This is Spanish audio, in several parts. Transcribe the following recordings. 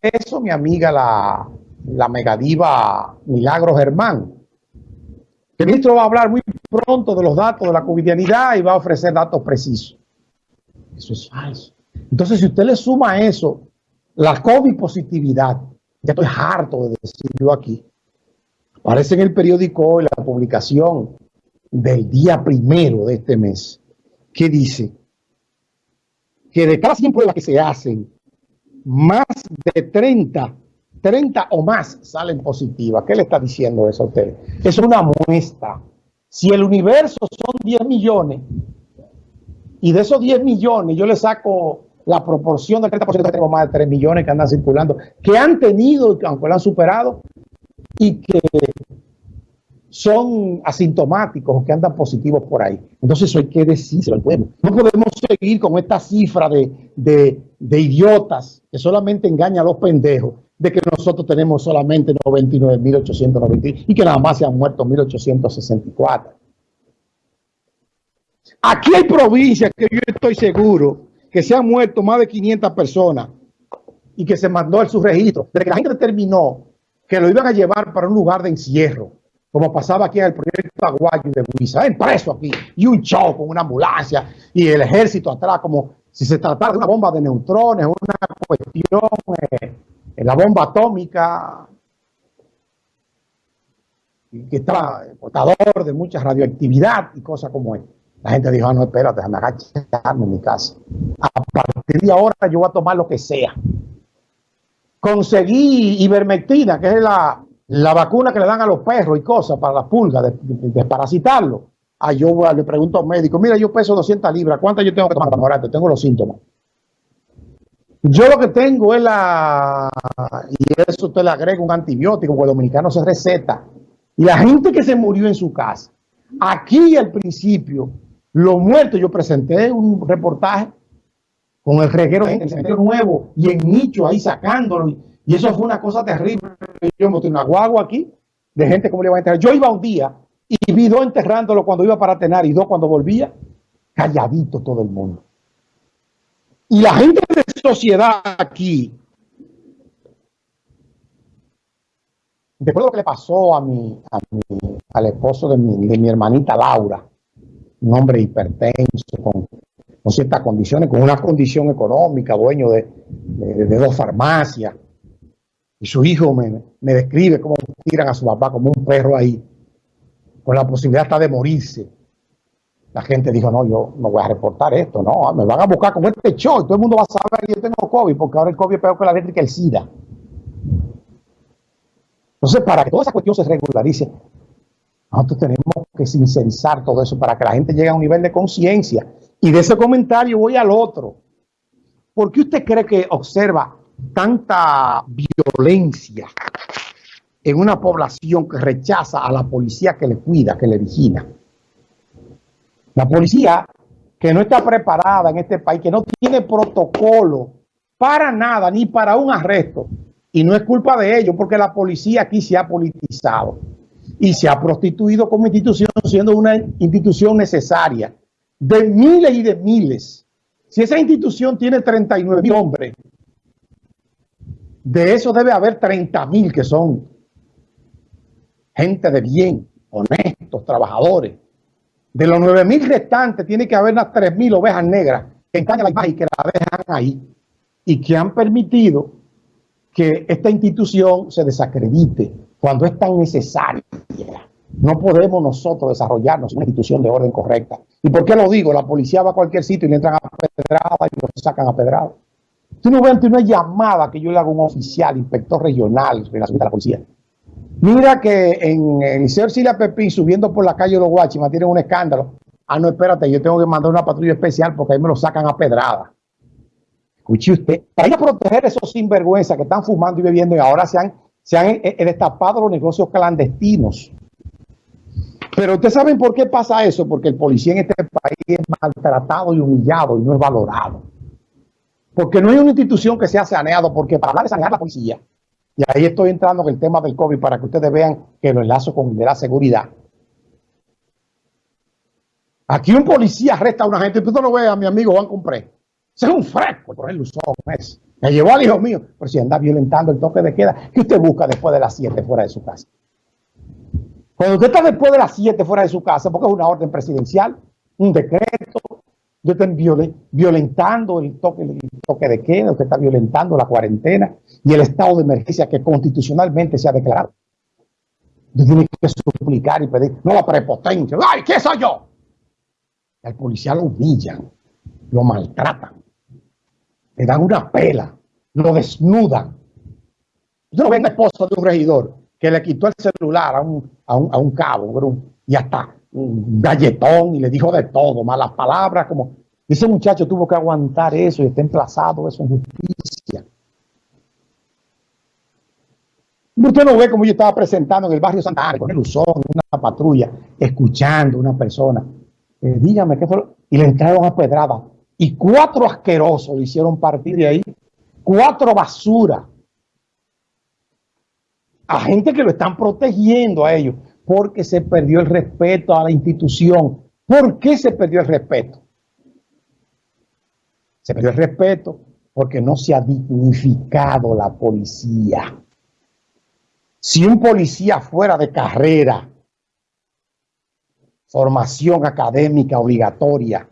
eso mi amiga la, la megadiva Milagro Germán. El ministro va a hablar muy pronto de los datos de la covidianidad y va a ofrecer datos precisos. Eso es falso. Entonces, si usted le suma a eso la COVID positividad, ya estoy harto de decirlo aquí, aparece en el periódico la publicación del día primero de este mes, que dice que de cada 100 pruebas que se hacen, más de 30, 30 o más salen positivas. ¿Qué le está diciendo eso a usted? Es una muestra. Si el universo son 10 millones, y de esos 10 millones yo le saco la proporción del 30%, tengo más de 3 millones que andan circulando, que han tenido, aunque lo han superado, y que son asintomáticos o que andan positivos por ahí. Entonces eso hay que decírselo al pueblo. No podemos seguir con esta cifra de, de, idiotas que solamente engañan a los pendejos de que nosotros tenemos solamente 99.890 y que nada más se han muerto 1.864. Aquí hay provincias que yo estoy seguro que se han muerto más de 500 personas y que se mandó el subregistro. Desde que la gente determinó que lo iban a llevar para un lugar de encierro, como pasaba aquí en el proyecto Aguayo de Buiza, en preso aquí, y un show con una ambulancia y el ejército atrás, como si se tratara de una bomba de neutrones, una cuestión, eh, la bomba atómica, que estaba portador de mucha radioactividad y cosas como esta. La gente dijo, ah, no, espérate, déjame agacharme en mi casa. A partir de ahora yo voy a tomar lo que sea. Conseguí ivermectina, que es la, vacuna que le dan a los perros y cosas para las pulgas, de, desparasitarlo. Ah, yo le pregunto al médico, mira, yo peso 200 libras, ¿cuántas yo tengo que tomar para mejorarte? Tengo los síntomas. Yo lo que tengo es la, y eso usted le agrega un antibiótico, porque el dominicano se receta. Y la gente que se murió en su casa, aquí al principio, los muertos, yo presenté un reportaje con el reguero en el cementerio nuevo y en nicho ahí sacándolo. Y eso fue una cosa terrible. Yo monté una guagua aquí de gente como le iba a enterrar. Yo iba un día y vi dos enterrándolo cuando iba para tener y dos cuando volvía. Calladito todo el mundo. Y la gente de sociedad aquí, después de lo que le pasó a mi, al esposo de de mi hermanita Laura, un hombre hipertenso, con, ciertas condiciones, con una condición económica, dueño de, dos farmacias. Y su hijo me, describe cómo tiran a su papá como un perro ahí, con la posibilidad hasta de morirse. La gente dijo, no, yo no voy a reportar esto, no, me van a buscar con este show y todo el mundo va a saber que yo tengo COVID, porque ahora el COVID es peor que la eléctrica el SIDA. Entonces, para que toda esa cuestión se regularice, nosotros tenemos que sincensar todo eso para que la gente llegue a un nivel de conciencia. Y de ese comentario voy al otro. ¿Por qué usted cree que observa tanta violencia en una población que rechaza a la policía que le cuida, que le vigila? La policía que no está preparada en este país, que no tiene protocolo para nada, ni para un arresto. Y no es culpa de ellos, porque la policía aquí se ha politizado y se ha prostituido como institución, siendo una institución necesaria de miles y de miles. Si esa institución tiene 39 mil hombres, de eso debe haber 30 mil que son gente de bien, honestos, trabajadores. De los 9 mil restantes tiene que haber unas 3 mil ovejas negras que engañan la imagen y que la dejan ahí y que han permitido que esta institución se desacredite cuando es tan necesaria. No podemos nosotros desarrollarnos una institución de orden correcta. ¿Y por qué lo digo? La policía va a cualquier sitio y le entran a pedrada y lo sacan a pedrada. Tú no ves una llamada que yo le hago a un oficial, inspector regional de la policía. Mira que en el Silia Pepín, subiendo por la calle de los Guachimas, tienen un escándalo. Ah, no, espérate, yo tengo que mandar una patrulla especial porque ahí me lo sacan a pedrada. Escuche usted, para ir a proteger a esos sinvergüenzas que están fumando y bebiendo y ahora se han se han eh, eh, destapado los negocios clandestinos. Pero ustedes saben por qué pasa eso, porque el policía en este país es maltratado y humillado y no es valorado. Porque no hay una institución que sea saneado, porque para hablar de sanear la policía, y ahí estoy entrando en el tema del COVID para que ustedes vean que lo enlazo con de la seguridad. Aquí un policía arresta a una gente, usted no lo ve a mi amigo Juan Compré. Ese es un fresco, por ejemplo, es Me llevó al hijo mío, pero si anda violentando el toque de queda, ¿qué usted busca después de las 7 fuera de su casa? Cuando usted está después de las 7 fuera de su casa, porque es una orden presidencial, un decreto, usted está violentando el toque, de queda, usted está violentando la cuarentena y el estado de emergencia que constitucionalmente se ha declarado. Usted tiene que suplicar y pedir, no la prepotencia, ¡ay, qué soy yo! Al policía lo humillan, lo maltratan le dan una pela, lo desnudan. Yo no ven esposo de un regidor que le quitó el celular a un, a un, a un cabo y hasta un galletón y le dijo de todo, malas palabras, como ese muchacho tuvo que aguantar eso y está emplazado eso en justicia. Usted no ve como yo estaba presentando en el barrio Santa Ana, con el Usón, una patrulla, escuchando a una persona. Eh, dígame, ¿qué fue? Y le entraron a pedrada y cuatro asquerosos le hicieron partir de ahí, cuatro basuras, a gente que lo están protegiendo a ellos, porque se perdió el respeto a la institución. ¿Por qué se perdió el respeto? Se perdió el respeto porque no se ha dignificado la policía. Si un policía fuera de carrera, formación académica obligatoria,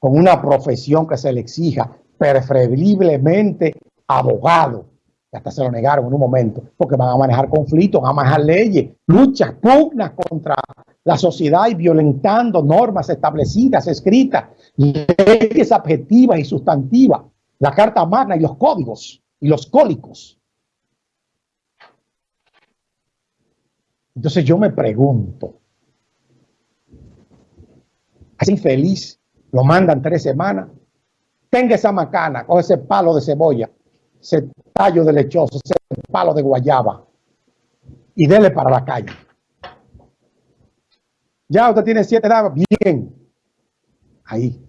con una profesión que se le exija, preferiblemente abogado, que hasta se lo negaron en un momento, porque van a manejar conflictos, van a manejar leyes, luchas, pugnas contra la sociedad y violentando normas establecidas, escritas, leyes objetivas y sustantivas, la Carta Magna y los códigos y los cólicos. Entonces yo me pregunto, ¿es infeliz lo mandan tres semanas. Tenga esa macana, coge ese palo de cebolla, ese tallo de lechoso, ese palo de guayaba y dele para la calle. Ya usted tiene siete dados, bien. Ahí.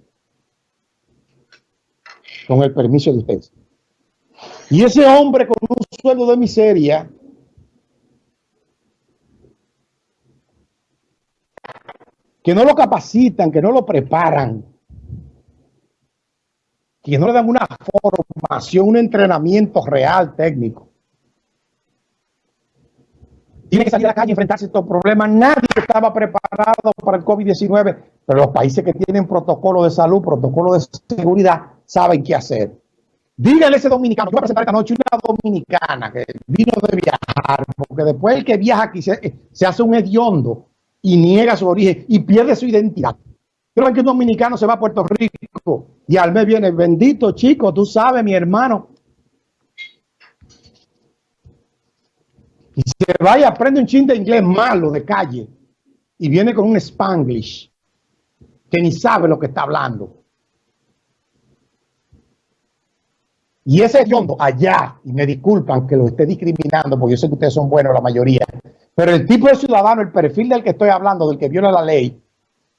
Con el permiso de usted. Y ese hombre con un sueldo de miseria que no lo capacitan, que no lo preparan, que no le dan una formación, un entrenamiento real técnico. Tiene que salir a la calle y enfrentarse a estos problemas. Nadie estaba preparado para el COVID-19, pero los países que tienen protocolo de salud, protocolo de seguridad, saben qué hacer. Dígale a ese dominicano, yo voy a presentar esta noche una dominicana que vino de viajar, porque después el que viaja aquí se, se hace un hediondo y niega su origen y pierde su identidad. Creo que un dominicano se va a Puerto Rico y al mes viene, bendito chico, tú sabes, mi hermano. Y se va y aprende un chin de inglés malo de calle y viene con un spanglish que ni sabe lo que está hablando. Y ese fondo allá, y me disculpan que lo esté discriminando, porque yo sé que ustedes son buenos la mayoría, pero el tipo de ciudadano, el perfil del que estoy hablando, del que viola la ley,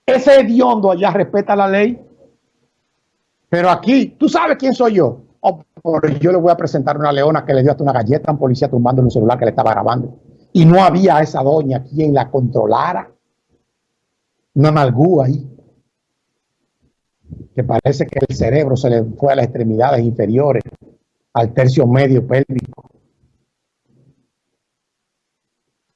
ese hediondo allá respeta la ley. Pero aquí, ¿tú sabes quién soy yo? Oh, yo le voy a presentar una leona que le dio hasta una galleta a un policía tumbando un celular que le estaba grabando. Y no había esa doña quien la controlara. Una amargura ahí. Que parece que el cerebro se le fue a las extremidades inferiores, al tercio medio pélvico.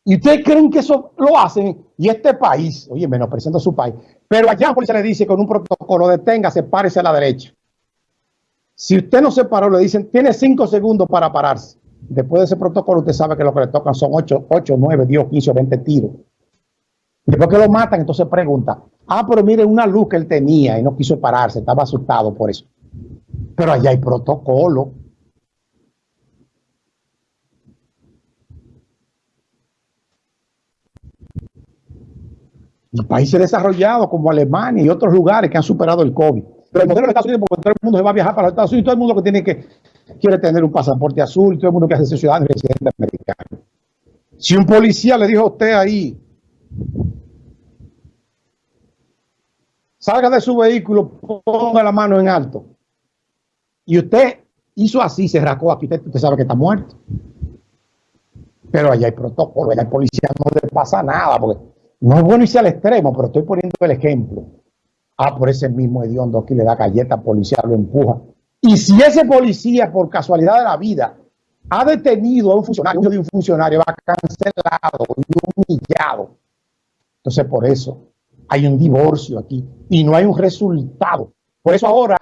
¿Y ustedes creen que eso lo hacen? Y este país, oye, menospreciando su país, pero allá la policía le dice con un protocolo, deténgase, párese a la derecha. Si usted no se paró, le dicen, tiene cinco segundos para pararse. Después de ese protocolo, usted sabe que lo que le tocan son 8, 8 9, 10, 15 o 20 tiros. Después que lo matan, entonces pregunta, ah, pero mire una luz que él tenía y no quiso pararse, estaba asustado por eso. Pero allá hay protocolo. Países desarrollados como Alemania y otros lugares que han superado el COVID. Pero el modelo de Estados Unidos, porque todo el mundo se va a viajar para los Estados Unidos, todo el mundo que tiene que quiere tener un pasaporte azul, todo el mundo que hace ciudadano y residente americano. Si un policía le dijo a usted ahí, salga de su vehículo, ponga la mano en alto, y usted hizo así, se racó aquí, usted, usted sabe que está muerto. Pero allá hay protocolo, allá hay policía, no le pasa nada, porque no es bueno irse al extremo, pero estoy poniendo el ejemplo. Ah, por ese mismo hediondo aquí le da galleta, policía lo empuja Y si ese policía, por casualidad de la vida, ha detenido a un funcionario, de un funcionario, va cancelado y humillado. Entonces, por eso hay un divorcio aquí y no hay un resultado. Por eso ahora,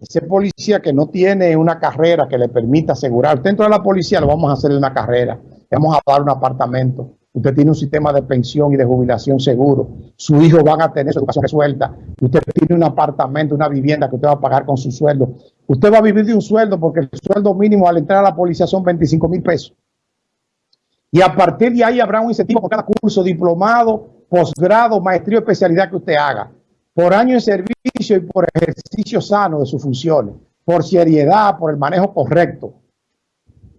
ese policía que no tiene una carrera que le permita asegurar, dentro de la policía lo vamos a hacer una carrera, le vamos a dar un apartamento, usted tiene un sistema de pensión y de jubilación seguro, su hijo van a tener su educación resuelta, usted tiene un apartamento, una vivienda que usted va a pagar con su sueldo, usted va a vivir de un sueldo porque el sueldo mínimo al entrar a la policía son 25 mil pesos. Y a partir de ahí habrá un incentivo por cada curso, diplomado, posgrado, maestría o especialidad que usted haga, por año de servicio y por ejercicio sano de sus funciones, por seriedad, por el manejo correcto.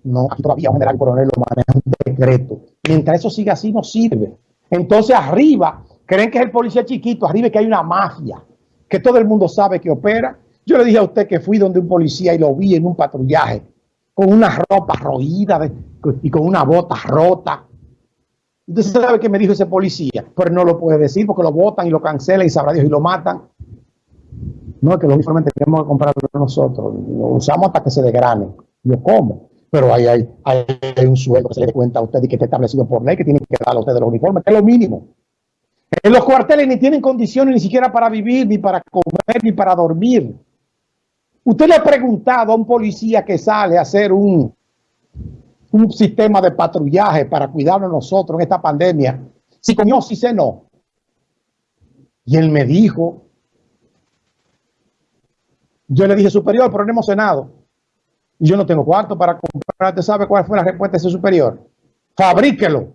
No, todavía un general coronel lo maneja un decreto. Mientras eso siga así, no sirve. Entonces arriba, creen que es el policía chiquito, arriba que hay una mafia, que todo el mundo sabe que opera. Yo le dije a usted que fui donde un policía y lo vi en un patrullaje, con una ropa roída y con una bota rota. Usted sabe que me dijo ese policía, pero no lo puede decir porque lo votan y lo cancelan y sabrá Dios y lo matan. No, es que los uniformes tenemos que comprarlo nosotros. Lo usamos hasta que se desgrane. Yo como. Pero hay, hay, hay un sueldo que se le cuenta a usted y que está establecido por ley que tiene que dar a usted los uniformes, que es lo mínimo. En los cuarteles ni tienen condiciones ni siquiera para vivir, ni para comer, ni para dormir. Usted le ha preguntado a un policía que sale a hacer un, un sistema de patrullaje para cuidarnos nosotros en esta pandemia, si comió, si cenó. Y él me dijo, yo le dije, superior, pero no hemos cenado. Yo no tengo cuarto para comprar. ¿Usted sabe cuál fue la respuesta de ese superior? Fabríquelo.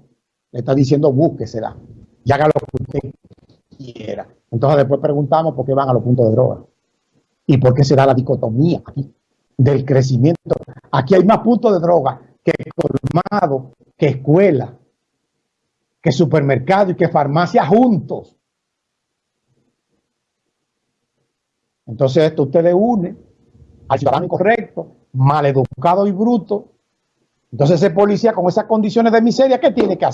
Le está diciendo, búsquesela y haga lo que usted quiera. Entonces después preguntamos por qué van a los puntos de droga. Y por qué se da la dicotomía aquí del crecimiento. Aquí hay más puntos de droga que colmado, que escuela, que supermercado y que farmacia juntos. Entonces esto usted le une al ciudadano incorrecto, maleducado y bruto. Entonces ese policía con esas condiciones de miseria, ¿qué tiene que hacer?